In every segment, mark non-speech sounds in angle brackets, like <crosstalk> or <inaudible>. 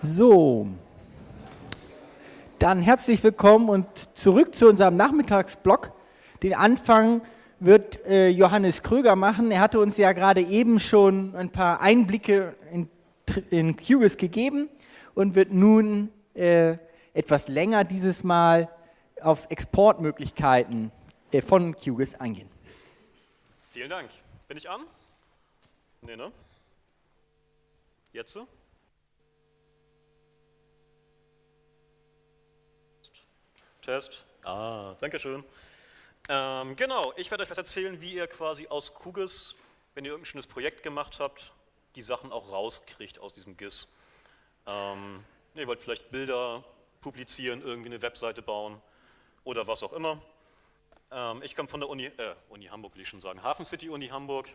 So, dann herzlich willkommen und zurück zu unserem Nachmittagsblock. Den Anfang wird äh, Johannes Kröger machen. Er hatte uns ja gerade eben schon ein paar Einblicke in, in QGIS gegeben und wird nun äh, etwas länger dieses Mal auf Exportmöglichkeiten äh, von QGIS eingehen. Vielen Dank. Bin ich an? Nee, ne? Jetzt so? Test. Ah, danke schön. Ähm, genau, ich werde euch was erzählen, wie ihr quasi aus QGIS, wenn ihr irgendein schönes Projekt gemacht habt, die Sachen auch rauskriegt aus diesem GIS. Ähm, ihr wollt vielleicht Bilder publizieren, irgendwie eine Webseite bauen oder was auch immer. Ähm, ich komme von der Uni, äh, Uni Hamburg will ich schon sagen, Hafen City Uni Hamburg,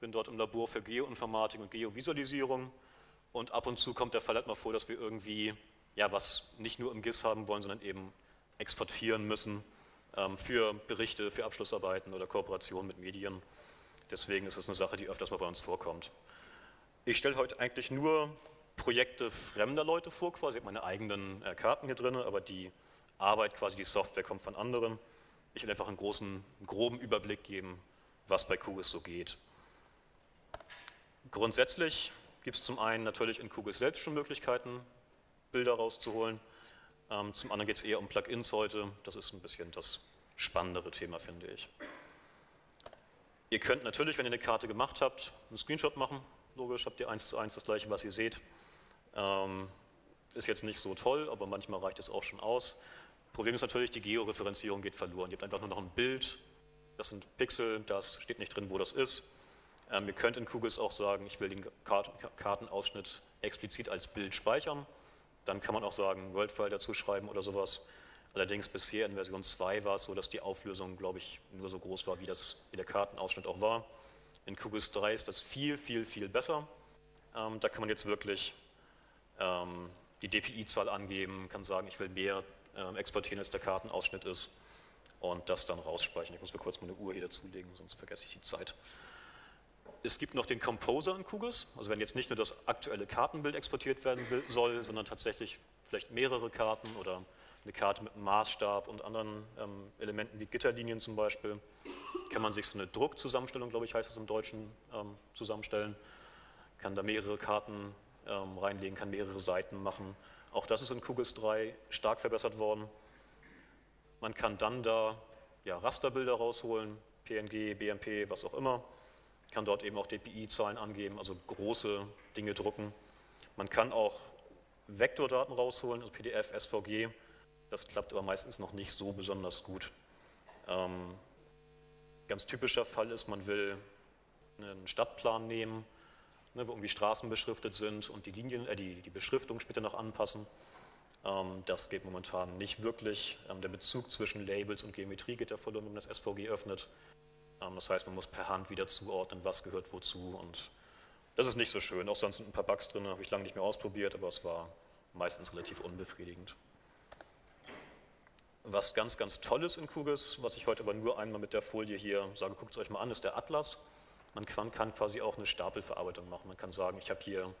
bin dort im Labor für Geoinformatik und Geovisualisierung und ab und zu kommt der Fall halt mal vor, dass wir irgendwie ja, was nicht nur im GIS haben wollen, sondern eben exportieren müssen ähm, für Berichte, für Abschlussarbeiten oder Kooperationen mit Medien. Deswegen ist es eine Sache, die öfters mal bei uns vorkommt. Ich stelle heute eigentlich nur Projekte fremder Leute vor, quasi, meine eigenen äh, Karten hier drin, aber die Arbeit, quasi die Software kommt von anderen. Ich will einfach einen großen, groben Überblick geben, was bei QGIS so geht. Grundsätzlich gibt es zum einen natürlich in QGIS selbst schon Möglichkeiten, Bilder rauszuholen. Ähm, zum anderen geht es eher um Plugins heute. Das ist ein bisschen das spannendere Thema, finde ich. Ihr könnt natürlich, wenn ihr eine Karte gemacht habt, einen Screenshot machen. Logisch habt ihr eins zu eins das gleiche, was ihr seht. Ähm, ist jetzt nicht so toll, aber manchmal reicht es auch schon aus. Problem ist natürlich, die Georeferenzierung geht verloren. Ihr habt einfach nur noch ein Bild, das sind Pixel, das steht nicht drin, wo das ist. Ähm, ihr könnt in QGIS auch sagen, ich will den Kartenausschnitt explizit als Bild speichern. Dann kann man auch sagen, WorldFile dazu schreiben oder sowas. Allerdings bisher in Version 2 war es so, dass die Auflösung, glaube ich, nur so groß war, wie, das, wie der Kartenausschnitt auch war. In QGIS 3 ist das viel, viel, viel besser. Ähm, da kann man jetzt wirklich ähm, die DPI-Zahl angeben, kann sagen, ich will mehr ähm, exportieren, als der Kartenausschnitt ist und das dann rausspeichern. Ich muss mir kurz meine Uhr hier dazulegen, sonst vergesse ich die Zeit. Es gibt noch den Composer in QGIS, also wenn jetzt nicht nur das aktuelle Kartenbild exportiert werden will, soll, sondern tatsächlich vielleicht mehrere Karten oder eine Karte mit einem Maßstab und anderen ähm, Elementen wie Gitterlinien zum Beispiel, kann man sich so eine Druckzusammenstellung, glaube ich, heißt es im Deutschen, ähm, zusammenstellen, kann da mehrere Karten ähm, reinlegen, kann mehrere Seiten machen. Auch das ist in QGIS 3 stark verbessert worden. Man kann dann da ja, Rasterbilder rausholen, PNG, BMP, was auch immer kann dort eben auch DPI-Zahlen angeben, also große Dinge drucken. Man kann auch Vektordaten rausholen, also PDF, SVG. Das klappt aber meistens noch nicht so besonders gut. Ähm, ganz typischer Fall ist, man will einen Stadtplan nehmen, ne, wo irgendwie Straßen beschriftet sind und die, Linien, äh, die, die Beschriftung später noch anpassen. Ähm, das geht momentan nicht wirklich. Ähm, der Bezug zwischen Labels und Geometrie geht ja verloren, wenn man das SVG öffnet. Ähm, das heißt, man muss per Hand wieder zuordnen, was gehört wozu und das ist nicht so schön. Auch sonst sind ein paar Bugs drin, habe ich lange nicht mehr ausprobiert, aber es war meistens relativ unbefriedigend. Was ganz, ganz toll ist in QGIS, was ich heute aber nur einmal mit der Folie hier sage, guckt es euch mal an, ist der Atlas. Man kann, quasi auch eine Stapelverarbeitung machen. Man kann sagen, ich habe hier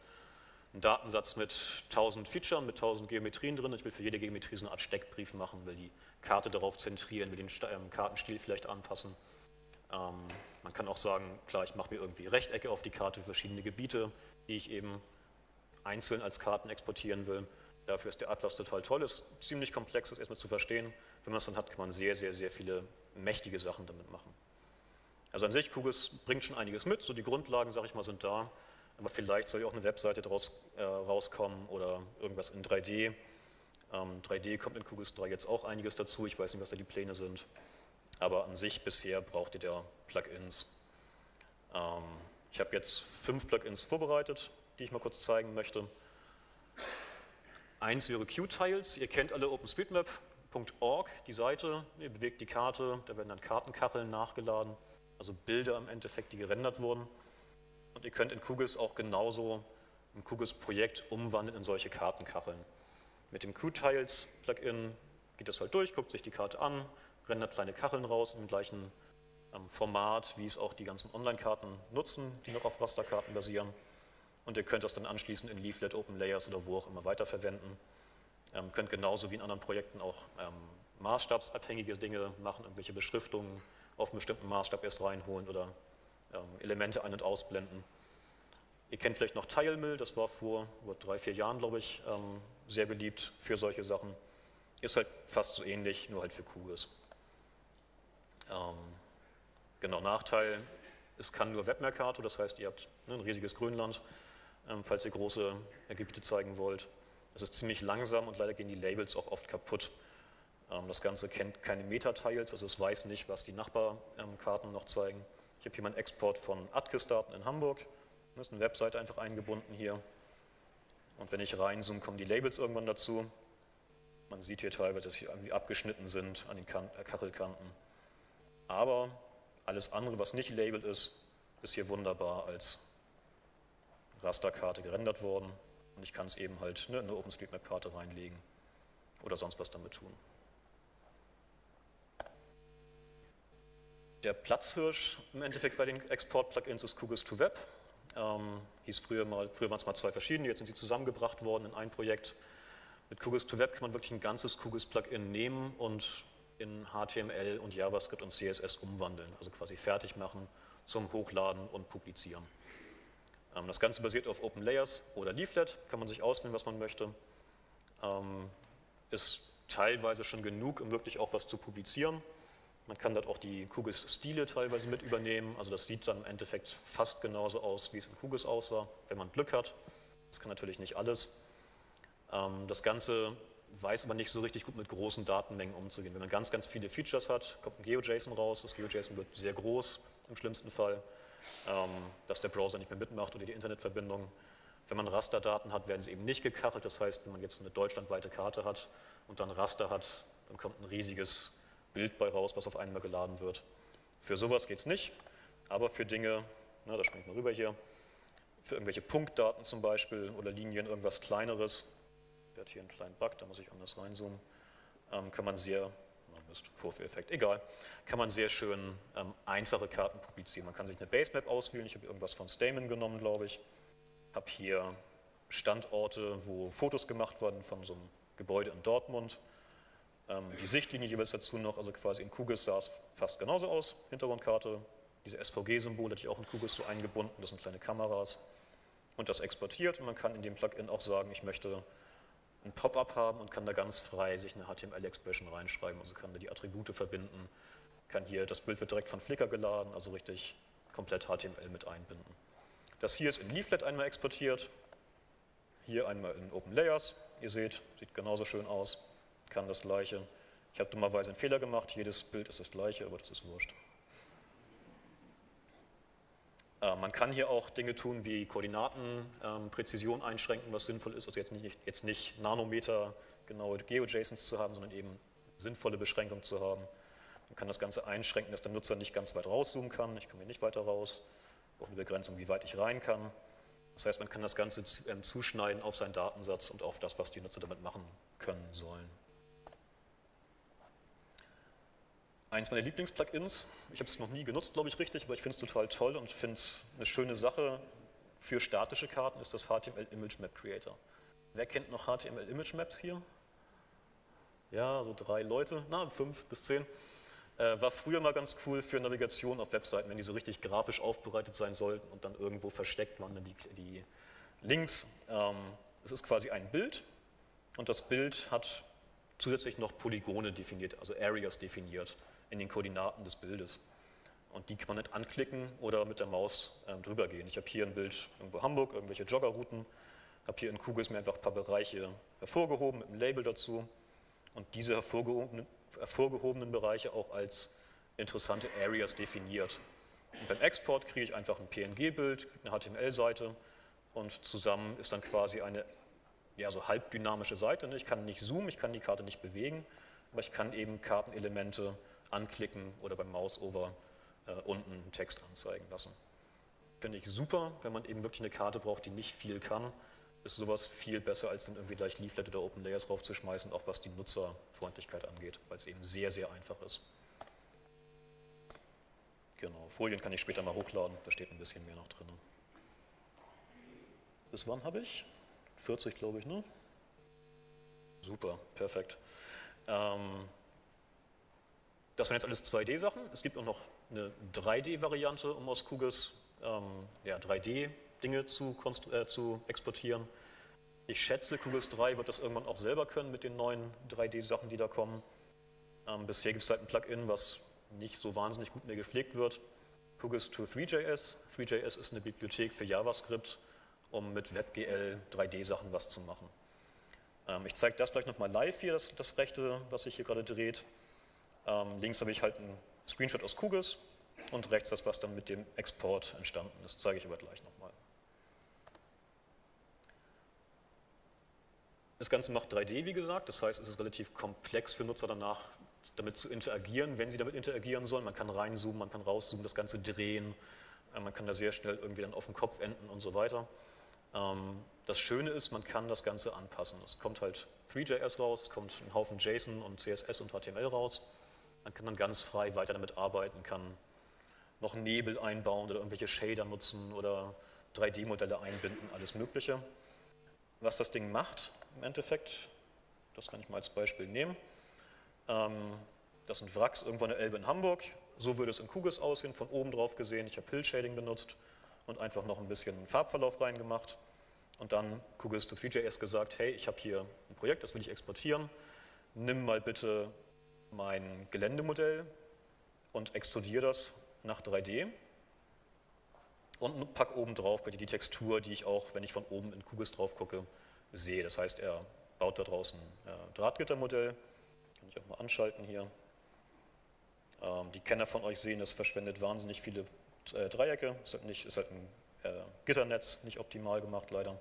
einen Datensatz mit 1000 Features, mit 1000 Geometrien drin. Ich will für jede Geometrie so eine Art Steckbrief machen, will die Karte darauf zentrieren, will den ähm, Kartenstil vielleicht anpassen. Ähm, man kann auch sagen, klar, ich mache mir irgendwie Rechtecke auf die Karte für verschiedene Gebiete, die ich eben einzeln als Karten exportieren will. Dafür ist der Atlas total toll, ist ziemlich komplex, das erstmal zu verstehen. Wenn man es dann hat, kann man sehr, sehr, sehr viele mächtige Sachen damit machen. Also an sich, QGIS bringt schon einiges mit, so die Grundlagen, sage ich mal, sind da. Aber vielleicht soll ja auch eine Webseite daraus äh, rauskommen oder irgendwas in 3D. Ähm, 3D kommt in QGIS 3 jetzt auch einiges dazu, ich weiß nicht, was da die Pläne sind aber an sich bisher braucht ihr da Plugins. Ähm, ich habe jetzt fünf Plugins vorbereitet, die ich mal kurz zeigen möchte. Eins wäre Qtiles, ihr kennt alle OpenStreetMap.org, die Seite, ihr bewegt die Karte, da werden dann Kartenkacheln nachgeladen, also Bilder im Endeffekt, die gerendert wurden. Und ihr könnt in QGIS auch genauso ein QGIS-Projekt umwandeln in solche Kartenkacheln. Mit dem Qtiles-Plugin geht das halt durch, guckt sich die Karte an, rendert kleine Kacheln raus im gleichen ähm, Format, wie es auch die ganzen Online-Karten nutzen, die noch auf Rasterkarten basieren. und ihr könnt das dann anschließend in Leaflet, Open Layers oder wo auch immer weiterverwenden. Ähm, könnt genauso wie in anderen Projekten auch ähm, maßstabsabhängige Dinge machen, irgendwelche Beschriftungen auf einen bestimmten Maßstab erst reinholen oder ähm, Elemente ein- und ausblenden. Ihr kennt vielleicht noch TileMill, das war vor drei, vier Jahren, glaube ich, ähm, sehr beliebt für solche Sachen. Ist halt fast so ähnlich, nur halt für QGIS. Ähm, genau, Nachteil, es kann nur Webmercator, das heißt, ihr habt ne, ein riesiges Grünland, ähm, falls ihr große Gebiete zeigen wollt. Es ist ziemlich langsam und leider gehen die Labels auch oft kaputt. Ähm, das Ganze kennt keine Meta-Tiles, also es weiß nicht, was die Nachbarkarten noch zeigen. Ich habe hier meinen Export von ATKIS-Daten in Hamburg. Das ist eine Webseite einfach eingebunden hier. Und wenn ich reinzoome, kommen die Labels irgendwann dazu. Man sieht hier teilweise, dass sie irgendwie abgeschnitten sind an den äh, Kachelkanten. Aber alles andere, was nicht labelt ist, ist hier wunderbar als Rasterkarte gerendert worden. Und ich kann es eben halt ne, in eine OpenStreetMap-Karte reinlegen oder sonst was damit tun. Der Platzhirsch im Endeffekt bei den Export-Plugins ist QGIS to Web. Ähm, hieß früher mal, früher waren es mal zwei verschiedene, jetzt sind sie zusammengebracht worden in ein Projekt. Mit QGIS to Web kann man wirklich ein ganzes QGIS-Plugin nehmen und in HTML und JavaScript und CSS umwandeln, also quasi fertig machen zum Hochladen und Publizieren. Ähm, das Ganze basiert auf Open Layers oder Leaflet, kann man sich auswählen, was man möchte. Ähm, ist teilweise schon genug, um wirklich auch was zu publizieren. Man kann dort auch die QGIS-Stile teilweise mit übernehmen. Also das sieht dann im Endeffekt fast genauso aus, wie es in QGIS aussah, wenn man Glück hat. Das kann natürlich nicht alles. Ähm, das Ganze weiß aber nicht so richtig gut mit großen Datenmengen umzugehen. Wenn man ganz, ganz viele Features hat, kommt ein GeoJSON raus. Das GeoJSON wird sehr groß im schlimmsten Fall, ähm, dass der Browser nicht mehr mitmacht oder die Internetverbindung. Wenn man Rasterdaten hat, werden sie eben nicht gekachelt. Das heißt, wenn man jetzt eine deutschlandweite Karte hat und dann Raster hat, dann kommt ein riesiges Bild bei raus, was auf einmal geladen wird. Für sowas geht es nicht, aber für Dinge, na, da springe ich mal rüber hier, für irgendwelche Punktdaten zum Beispiel oder Linien, irgendwas kleineres, hat hier einen kleinen Bug, da muss ich anders reinzoomen, ähm, kann man sehr, Mist, Vorführeffekt, egal, kann man sehr schön ähm, einfache Karten publizieren. Man kann sich eine Basemap auswählen, ich habe irgendwas von Stamen genommen, glaube ich, habe hier Standorte, wo Fotos gemacht wurden von so einem Gebäude in Dortmund, ähm, die Sichtlinie jeweils dazu noch, also quasi in QGIS sah es fast genauso aus, Hintergrundkarte, diese SVG-Symbole hatte ich auch in QGIS so eingebunden, das sind kleine Kameras. Und das exportiert. Und man kann in dem Plugin auch sagen, ich möchte ein Pop-up haben und kann da ganz frei sich eine HTML-Expression reinschreiben, also kann da die Attribute verbinden, kann hier, das Bild wird direkt von Flickr geladen, also richtig komplett HTML mit einbinden. Das hier ist in Leaflet einmal exportiert, hier einmal in Open Layers, ihr seht, sieht genauso schön aus kann das gleiche. Ich habe dummerweise einen Fehler gemacht, jedes Bild ist das gleiche, aber das ist wurscht. Äh, man kann hier auch Dinge tun wie Koordinatenpräzision ähm, einschränken, was sinnvoll ist. Also jetzt nicht, jetzt nicht Nanometer genaue GeoJSONs zu haben, sondern eben sinnvolle Beschränkung zu haben. Man kann das Ganze einschränken, dass der Nutzer nicht ganz weit rauszoomen kann. Ich komme hier nicht weiter raus. Brauche eine Begrenzung, wie weit ich rein kann. Das heißt, man kann das Ganze ähm, zuschneiden auf seinen Datensatz und auf das, was die Nutzer damit machen können sollen. Eins meiner Lieblings-Plugins, ich habe es noch nie genutzt, glaube ich, richtig, aber ich finde es total toll und finde es eine schöne Sache für statische Karten, ist das HTML Image Map Creator. Wer kennt noch HTML Image Maps hier? Ja, so drei Leute, na, fünf bis zehn. Äh, war früher mal ganz cool für Navigation auf Webseiten, wenn die so richtig grafisch aufbereitet sein sollten und dann irgendwo versteckt waren dann die, die Links. Ähm, es ist quasi ein Bild und das Bild hat zusätzlich noch Polygone definiert, also Areas definiert in den Koordinaten des Bildes. Und die kann man nicht anklicken oder mit der Maus ähm, drüber gehen. Ich habe hier ein Bild irgendwo Hamburg, irgendwelche Joggerrouten, habe hier in QGIS mir einfach ein paar Bereiche hervorgehoben mit einem Label dazu und diese hervorgehobenen, hervorgehobenen Bereiche auch als interessante Areas definiert. Und beim Export kriege ich einfach ein PNG-Bild, eine HTML-Seite und zusammen ist dann quasi eine ja, so halbdynamische Seite. Ich kann nicht zoomen, ich kann die Karte nicht bewegen, aber ich kann eben Kartenelemente anklicken oder beim Mouseover äh, unten einen Text anzeigen lassen. Finde ich super, wenn man eben wirklich eine Karte braucht, die nicht viel kann, ist sowas viel besser, als dann irgendwie gleich Leaflet oder Open Layers draufzuschmeißen, auch was die Nutzerfreundlichkeit angeht, weil es eben sehr, sehr einfach ist. Genau, Folien kann ich später mal hochladen, da steht ein bisschen mehr noch drin. bis wann habe ich? 40, glaube ich, ne? Super, perfekt. Ähm, das waren jetzt alles 2D-Sachen. Es gibt auch noch eine 3D-Variante, um aus QGIS ähm, ja, 3D-Dinge zu, äh, zu exportieren. Ich schätze, QGIS 3 wird das irgendwann auch selber können mit den neuen 3D-Sachen, die da kommen. Ähm, bisher gibt es halt ein Plugin, was nicht so wahnsinnig gut mehr gepflegt wird. QGIS to 3JS. 3JS ist eine Bibliothek für JavaScript, um mit WebGL 3D-Sachen was zu machen. Ähm, ich zeige das gleich nochmal live hier, das, das rechte, was sich hier gerade dreht. Ähm, links habe ich halt einen Screenshot aus QGIS und rechts das, was dann mit dem Export entstanden ist. Das zeige ich aber gleich nochmal. Das Ganze macht 3D, wie gesagt, das heißt, es ist relativ komplex für Nutzer danach, damit zu interagieren, wenn sie damit interagieren sollen. Man kann reinzoomen, man kann rauszoomen, das Ganze drehen, äh, man kann da sehr schnell irgendwie dann auf den Kopf enden und so weiter. Ähm, das Schöne ist, man kann das Ganze anpassen. Es kommt halt 3JS raus, es kommt ein Haufen JSON und CSS und HTML raus. Man kann dann ganz frei weiter damit arbeiten, kann noch Nebel einbauen oder irgendwelche Shader nutzen oder 3D-Modelle einbinden, alles Mögliche. Was das Ding macht im Endeffekt, das kann ich mal als Beispiel nehmen. Ähm, das sind Wracks irgendwo an der Elbe in Hamburg. So würde es in QGIS aussehen, von oben drauf gesehen. Ich habe Hill Shading benutzt und einfach noch ein bisschen Farbverlauf reingemacht. Und dann QGIS to 3JS gesagt, hey, ich habe hier ein Projekt, das will ich exportieren. Nimm mal bitte mein Geländemodell und extrudiere das nach 3D und pack oben drauf die Textur, die ich auch, wenn ich von oben in QGIS drauf gucke, sehe. Das heißt, er baut da draußen ein Drahtgittermodell, kann ich auch mal anschalten hier. Ähm, die Kenner von euch sehen, es verschwendet wahnsinnig viele äh, Dreiecke, ist halt, nicht, ist halt ein äh, Gitternetz, nicht optimal gemacht leider.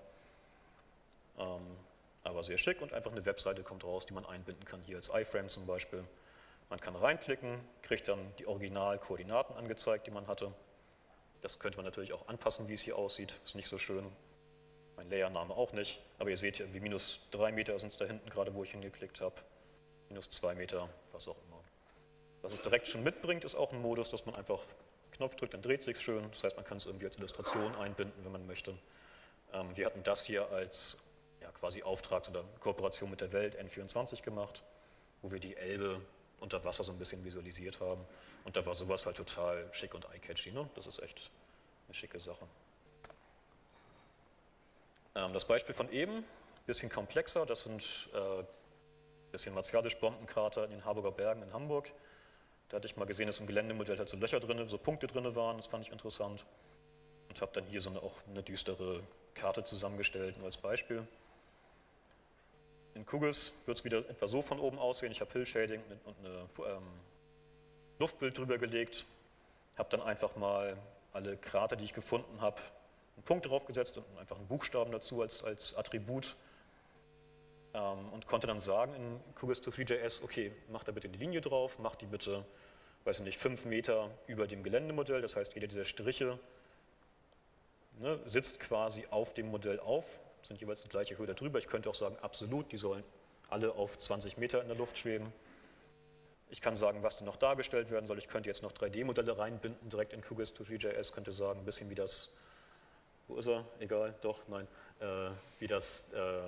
Ähm, aber sehr schick und einfach eine Webseite kommt raus, die man einbinden kann, hier als iFrame zum Beispiel. Man kann reinklicken, kriegt dann die Originalkoordinaten angezeigt, die man hatte. Das könnte man natürlich auch anpassen, wie es hier aussieht. Ist nicht so schön. Mein Layername auch nicht. Aber ihr seht irgendwie minus 3 Meter sind es da hinten, gerade wo ich hingeklickt habe. Minus 2 Meter, was auch immer. Was es direkt schon mitbringt, ist auch ein Modus, dass man einfach Knopf drückt, dann dreht sich schön. Das heißt, man kann es irgendwie als Illustration einbinden, wenn man möchte. Ähm, wir hatten das hier als ja, quasi Auftrags- oder Kooperation mit der Welt N24 gemacht, wo wir die Elbe unter Wasser so ein bisschen visualisiert haben. Und da war sowas halt total schick und eye-catchy. Ne? Das ist echt eine schicke Sache. Ähm, das Beispiel von eben, bisschen komplexer, das sind äh, bisschen Martialisch-Bombenkrater in den Harburger Bergen in Hamburg. Da hatte ich mal gesehen, dass im Geländemodell halt so Löcher drin, so Punkte drin waren, das fand ich interessant. Und habe dann hier so eine, auch eine düstere Karte zusammengestellt, nur als Beispiel. In QGIS wird es wieder etwa so von oben aussehen. Ich habe Hill-Shading und ein ähm, Luftbild drüber gelegt, habe dann einfach mal alle Krater, die ich gefunden habe, einen Punkt draufgesetzt und einfach einen Buchstaben dazu als, als Attribut. Ähm, und konnte dann sagen in QGIS to 3JS, okay, mach da bitte die Linie drauf, mach die bitte, weiß ich nicht, fünf Meter über dem Geländemodell, das heißt, jeder dieser Striche ne, sitzt quasi auf dem Modell auf, sind jeweils die gleiche Höhe darüber. Ich könnte auch sagen, absolut, die sollen alle auf 20 Meter in der Luft schweben. Ich kann sagen, was denn noch dargestellt werden soll. Ich könnte jetzt noch 3D-Modelle reinbinden, direkt in QGIS to 3JS, könnte sagen, ein bisschen wie das, wo ist er? Egal, doch, nein, äh, wie das äh,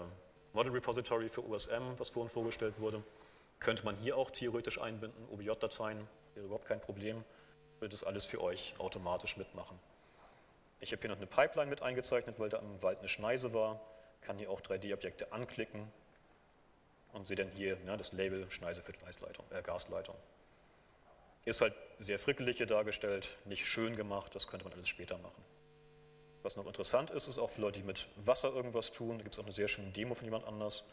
Model Repository für USM, was vorhin vorgestellt wurde. Könnte man hier auch theoretisch einbinden, OBJ-Dateien, wäre überhaupt kein Problem, würde das alles für euch automatisch mitmachen. Ich habe hier noch eine Pipeline mit eingezeichnet, weil da im Wald eine Schneise war. Kann hier auch 3D-Objekte anklicken und sehe dann hier ja, das Label Schneise für äh, Gasleitung. Ist halt sehr frickelig hier dargestellt, nicht schön gemacht, das könnte man alles später machen. Was noch interessant ist, ist auch für Leute, die mit Wasser irgendwas tun, da gibt es auch eine sehr schöne Demo von jemand anders.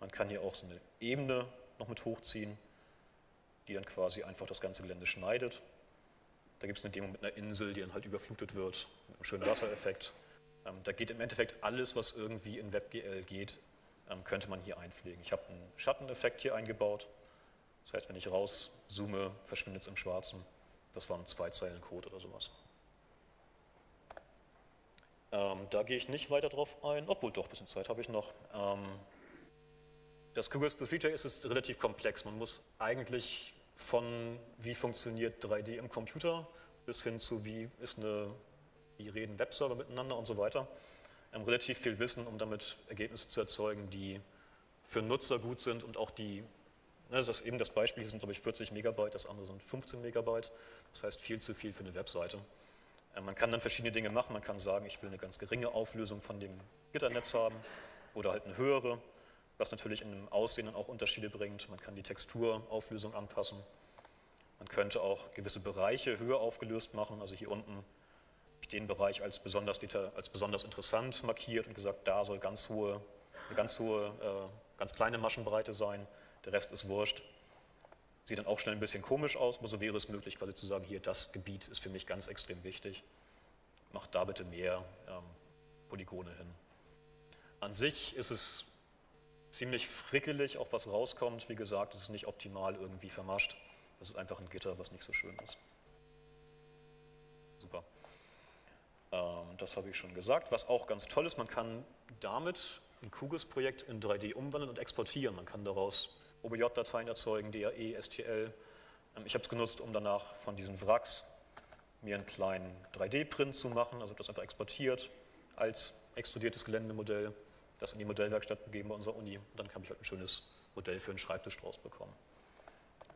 Man kann hier auch so eine Ebene noch mit hochziehen, die dann quasi einfach das ganze Gelände schneidet. Da gibt es eine Demo mit einer Insel, die dann halt überflutet wird, mit einem schönen Wassereffekt. Ähm, da geht im Endeffekt alles, was irgendwie in WebGL geht, ähm, könnte man hier einpflegen. Ich habe einen Schatteneffekt hier eingebaut. Das heißt, wenn ich rauszoome, verschwindet es im Schwarzen. Das waren zwei Zeilen Code oder sowas. Ähm, da gehe ich nicht weiter drauf ein, obwohl doch, ein bisschen Zeit habe ich noch. Ähm, das QGIS Feature ist, ist relativ komplex. Man muss eigentlich von wie funktioniert 3D im Computer bis hin zu wie ist eine, wie reden Webserver miteinander und so weiter, ähm, relativ viel Wissen, um damit Ergebnisse zu erzeugen, die für Nutzer gut sind und auch die, ne, das ist eben das Beispiel, hier sind glaube ich 40 Megabyte, das andere sind 15 Megabyte, das heißt viel zu viel für eine Webseite. Äh, man kann dann verschiedene Dinge machen, man kann sagen, ich will eine ganz geringe Auflösung von dem Gitternetz haben oder halt eine höhere, was natürlich in dem Aussehen dann auch Unterschiede bringt. Man kann die Texturauflösung anpassen. Man könnte auch gewisse Bereiche höher aufgelöst machen, also hier unten den Bereich als besonders, als besonders interessant markiert und gesagt, da soll ganz hohe, eine ganz hohe, äh, ganz kleine Maschenbreite sein, der Rest ist wurscht. Sieht dann auch schnell ein bisschen komisch aus, aber so wäre es möglich, quasi zu sagen, hier, das Gebiet ist für mich ganz extrem wichtig. Macht da bitte mehr ähm, Polygone hin. An sich ist es ziemlich frickelig, auch was rauskommt. Wie gesagt, es ist nicht optimal irgendwie vermascht. Das ist einfach ein Gitter, was nicht so schön ist. Super. Ähm, das habe ich schon gesagt. Was auch ganz toll ist, man kann damit ein QGIS-Projekt in 3D umwandeln und exportieren. Man kann daraus OBJ-Dateien erzeugen, DAE, STL. Ähm, ich habe es genutzt, um danach von diesen Wracks mir einen kleinen 3D-Print zu machen, also das einfach exportiert als extrudiertes Geländemodell, das in die Modellwerkstatt begeben bei unserer Uni. Und dann habe ich halt ein schönes Modell für einen Schreibtisch draus bekommen.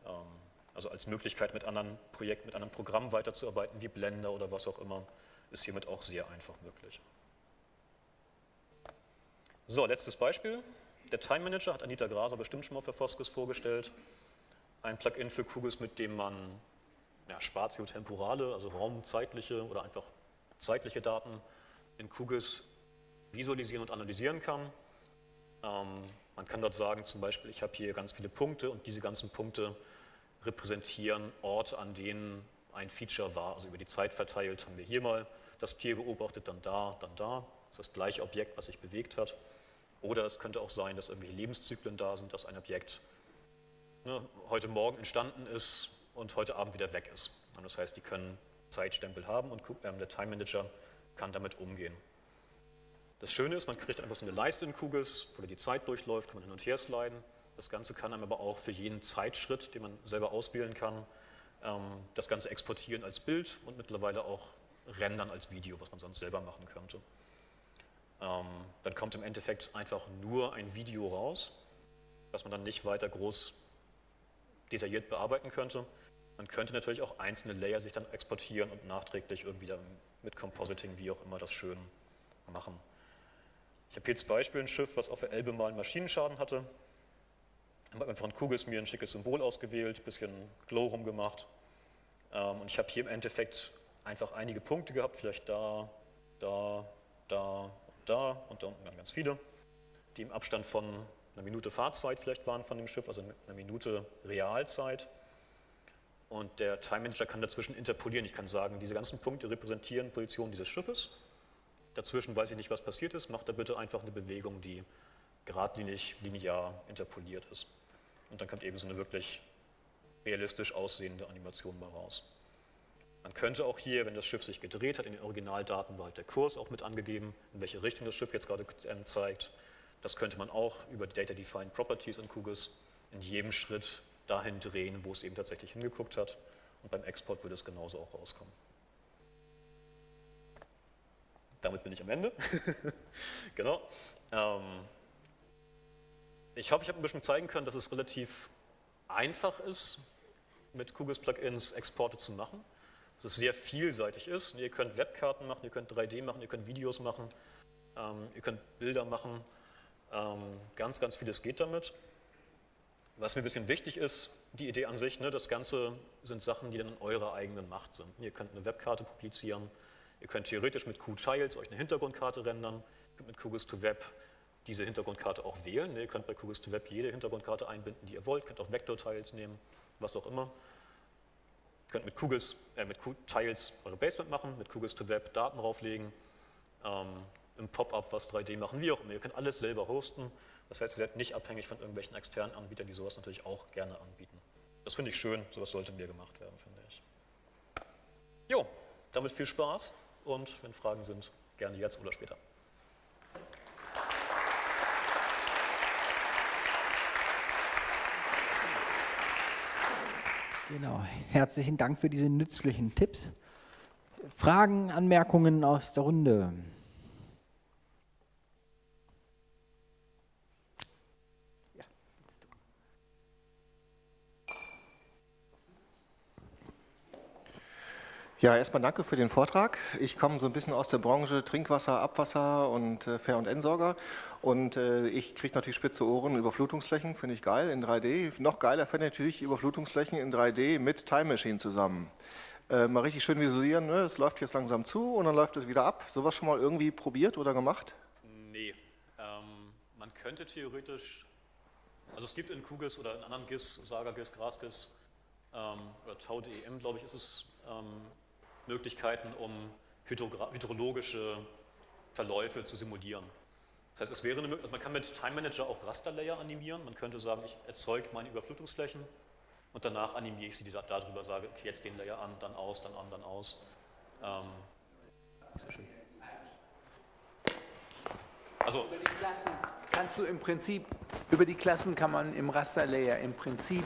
Ähm, also als Möglichkeit, mit anderen Projekten, mit einem Programm weiterzuarbeiten, wie Blender oder was auch immer, ist hiermit auch sehr einfach möglich. So, letztes Beispiel. Der Time Manager hat Anita Graser bestimmt schon mal für Foskes vorgestellt. Ein Plugin für QGIS, mit dem man ja, spatiotemporale, also raumzeitliche oder einfach zeitliche Daten in QGIS visualisieren und analysieren kann. Ähm, man kann dort sagen, zum Beispiel, ich habe hier ganz viele Punkte und diese ganzen Punkte repräsentieren Orte, an denen ein Feature war, also über die Zeit verteilt haben wir hier mal das Tier beobachtet, dann da, dann da. Das ist das gleiche Objekt, was sich bewegt hat. Oder es könnte auch sein, dass irgendwelche Lebenszyklen da sind, dass ein Objekt ne, heute Morgen entstanden ist und heute Abend wieder weg ist. Und das heißt, die können Zeitstempel haben und ähm, der Time Manager kann damit umgehen. Das Schöne ist, man kriegt einfach so eine Leiste in QGIS, wo die Zeit durchläuft, kann man hin und her sliden. Das Ganze kann einem aber auch für jeden Zeitschritt, den man selber auswählen kann, ähm, das Ganze exportieren als Bild und mittlerweile auch rendern als Video, was man sonst selber machen könnte. Ähm, dann kommt im Endeffekt einfach nur ein Video raus, was man dann nicht weiter groß detailliert bearbeiten könnte. Man könnte natürlich auch einzelne Layer sich dann exportieren und nachträglich irgendwie dann mit Compositing, wie auch immer, das schön machen. Ich habe hier als Beispiel ein Schiff, was auf der Elbe mal einen Maschinenschaden hatte. Ich habe einfach ein Kugels mir ein schickes Symbol ausgewählt, ein bisschen Glow rumgemacht. Ähm, und ich habe hier im Endeffekt einfach einige Punkte gehabt, vielleicht da, da, da, da und da unten ganz viele, die im Abstand von einer Minute Fahrzeit vielleicht waren von dem Schiff, also einer Minute Realzeit. Und der Time Manager kann dazwischen interpolieren. Ich kann sagen, diese ganzen Punkte repräsentieren Position dieses Schiffes. Dazwischen weiß ich nicht, was passiert ist. Macht da bitte einfach eine Bewegung, die geradlinig, linear interpoliert ist. Und dann kommt eben so eine wirklich realistisch aussehende Animation mal raus. Man könnte auch hier, wenn das Schiff sich gedreht hat, in den Originaldaten war halt der Kurs auch mit angegeben, in welche Richtung das Schiff jetzt gerade ähm, zeigt. Das könnte man auch über Data Defined Properties in QGIS in jedem Schritt dahin drehen, wo es eben tatsächlich hingeguckt hat. Und beim Export würde es genauso auch rauskommen. Damit bin ich am Ende. <laughs> genau. Ähm, ich hoffe, ich habe ein bisschen zeigen können, dass es relativ einfach ist, mit QGIS-Plugins Exporte zu machen dass es sehr vielseitig ist. Ihr könnt Webkarten machen, ihr könnt 3D machen, ihr könnt Videos machen, ähm, ihr könnt Bilder machen. Ähm, ganz, ganz vieles geht damit. Was mir ein bisschen wichtig ist, die Idee an sich, ne, das Ganze sind Sachen, die dann in eurer eigenen Macht sind. Ihr könnt eine Webkarte publizieren, ihr könnt theoretisch mit QTiles euch eine Hintergrundkarte rendern, ihr mit QGIS2Web diese Hintergrundkarte auch wählen. Ihr könnt bei QGIS2Web jede Hintergrundkarte einbinden, die ihr wollt, könnt auch Vektortiles nehmen, was auch immer könnt mit QGIS, äh, mit Qtiles eure Basement machen, mit QGIS to Web Daten drauflegen, ähm, im Pop-up was 3D machen, wie auch immer. Ihr könnt alles selber hosten. Das heißt, ihr seid nicht abhängig von irgendwelchen externen Anbietern, die sowas natürlich auch gerne anbieten. Das finde ich schön, sowas sollte mehr gemacht werden, finde ich. Jo, damit viel Spaß und wenn Fragen sind, gerne jetzt oder später. Genau, herzlichen Dank für diese nützlichen Tipps. Fragen, Anmerkungen aus der Runde? Ja, erstmal danke für den Vortrag. Ich komme so ein bisschen aus der Branche Trinkwasser, Abwasser und äh, Fair- und Entsorger und äh, ich kriege natürlich spitze Ohren, Überflutungsflächen finde ich geil in 3D. Noch geiler fände ich natürlich Überflutungsflächen in 3D mit Time Machine zusammen. Äh, mal richtig schön visualisieren, ne? es läuft jetzt langsam zu und dann läuft es wieder ab. Sowas schon mal irgendwie probiert oder gemacht? Nee, ähm, man könnte theoretisch, also es gibt in QGIS oder in anderen GIS, SagaGIS, GrassGIS ähm, oder TauDEM, glaube ich, ist es, ähm, Möglichkeiten, um hydrologische Verläufe zu simulieren. Das heißt, es wäre eine also man kann mit Time Manager auch Rasterlayer animieren. Man könnte sagen, ich erzeuge meine Überflutungsflächen und danach animiere ich sie da, darüber, sage, okay, jetzt den Layer an, dann aus, dann an, dann aus. Ähm, sehr schön. Also, über die Klassen kannst du im Prinzip, über die Klassen kann man im Rasterlayer im Prinzip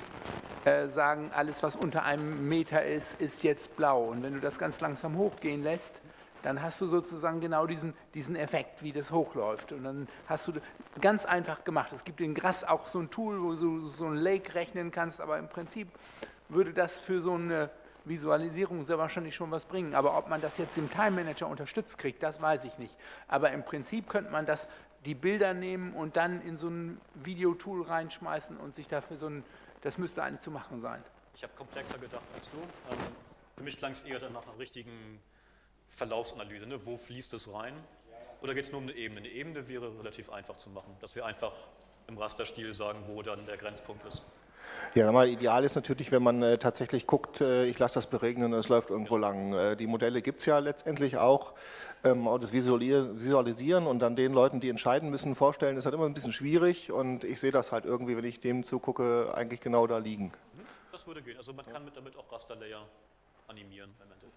sagen, alles was unter einem Meter ist, ist jetzt blau. Und wenn du das ganz langsam hochgehen lässt, dann hast du sozusagen genau diesen, diesen Effekt, wie das hochläuft. Und dann hast du ganz einfach gemacht. Es gibt in Gras auch so ein Tool, wo du so ein Lake rechnen kannst, aber im Prinzip würde das für so eine Visualisierung sehr wahrscheinlich schon was bringen. Aber ob man das jetzt im Time Manager unterstützt kriegt, das weiß ich nicht. Aber im Prinzip könnte man das, die Bilder nehmen und dann in so ein Videotool reinschmeißen und sich dafür so ein das müsste eigentlich zu machen sein. Ich habe komplexer gedacht als du. Ähm, für mich klang es eher nach einer richtigen Verlaufsanalyse. Ne? Wo fließt es rein? Oder geht es nur um eine Ebene? Eine Ebene wäre relativ einfach zu machen, dass wir einfach im Rasterstil sagen, wo dann der Grenzpunkt ist. Ja, mal ideal ist natürlich, wenn man äh, tatsächlich guckt, äh, ich lasse das beregnen und es läuft irgendwo lang. Äh, die Modelle gibt es ja letztendlich auch. Ähm, das Visualisieren und dann den Leuten, die entscheiden müssen, vorstellen, ist halt immer ein bisschen schwierig und ich sehe das halt irgendwie, wenn ich dem zugucke, eigentlich genau da liegen. Das würde gehen. Also man kann mit, damit auch Rasterlayer animieren im Endeffekt.